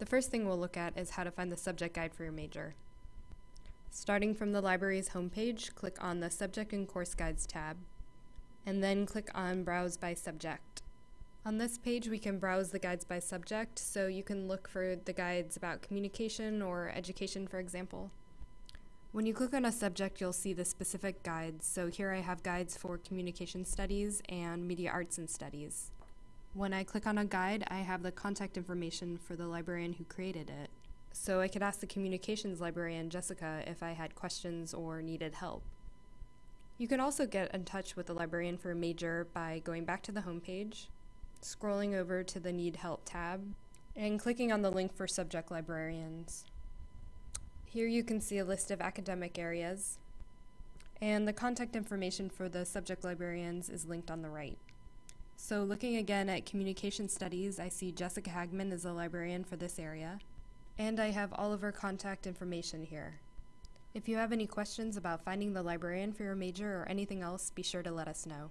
The first thing we'll look at is how to find the subject guide for your major. Starting from the library's homepage, click on the Subject and Course Guides tab, and then click on Browse by Subject. On this page, we can browse the guides by subject, so you can look for the guides about communication or education, for example. When you click on a subject, you'll see the specific guides. So here I have guides for communication studies and media arts and studies. When I click on a guide, I have the contact information for the librarian who created it. So I could ask the communications librarian, Jessica, if I had questions or needed help. You can also get in touch with the librarian for a major by going back to the homepage, scrolling over to the Need Help tab, and clicking on the link for subject librarians. Here you can see a list of academic areas, and the contact information for the subject librarians is linked on the right. So looking again at communication studies, I see Jessica Hagman is a librarian for this area, and I have all of her contact information here. If you have any questions about finding the librarian for your major or anything else, be sure to let us know.